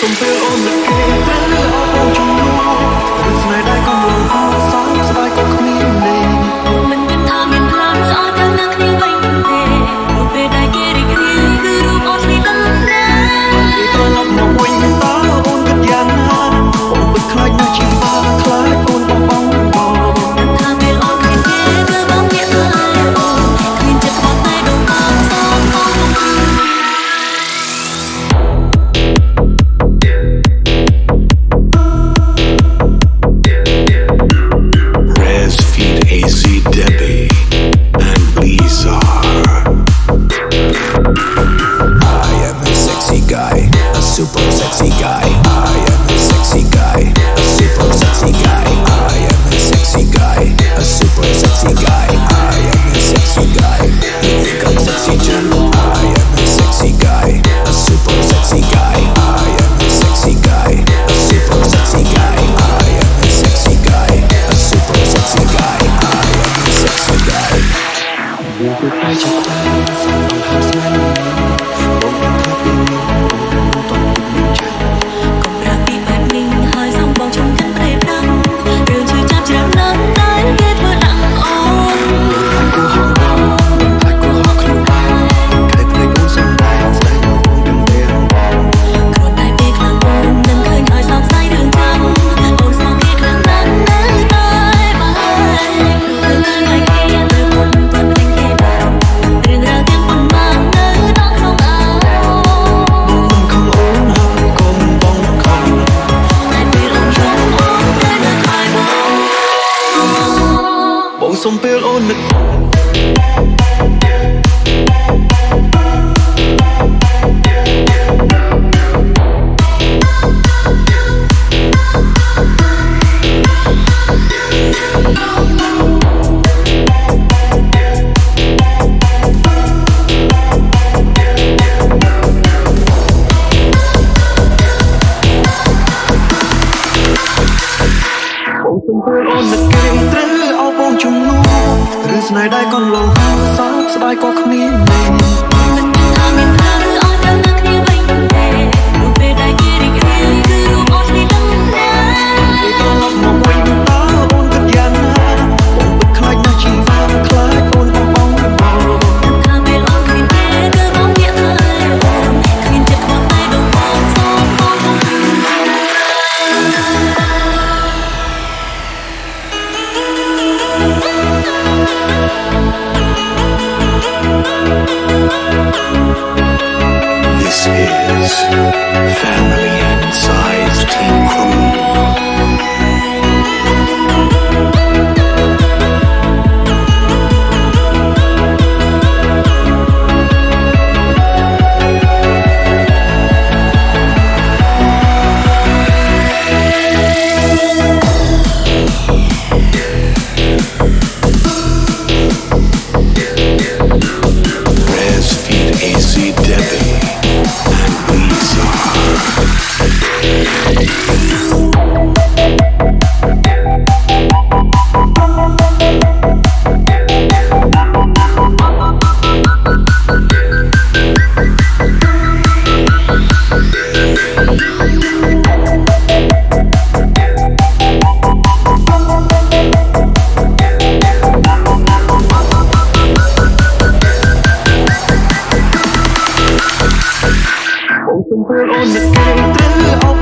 something on the table. cuộc đời chẳng qua là dòng hàng xanh bỗng khắp somper on het on the ស្នេហ៍ដែរក៏លោហោសោកស្ដាយក៏គ្មានមេ Simple on the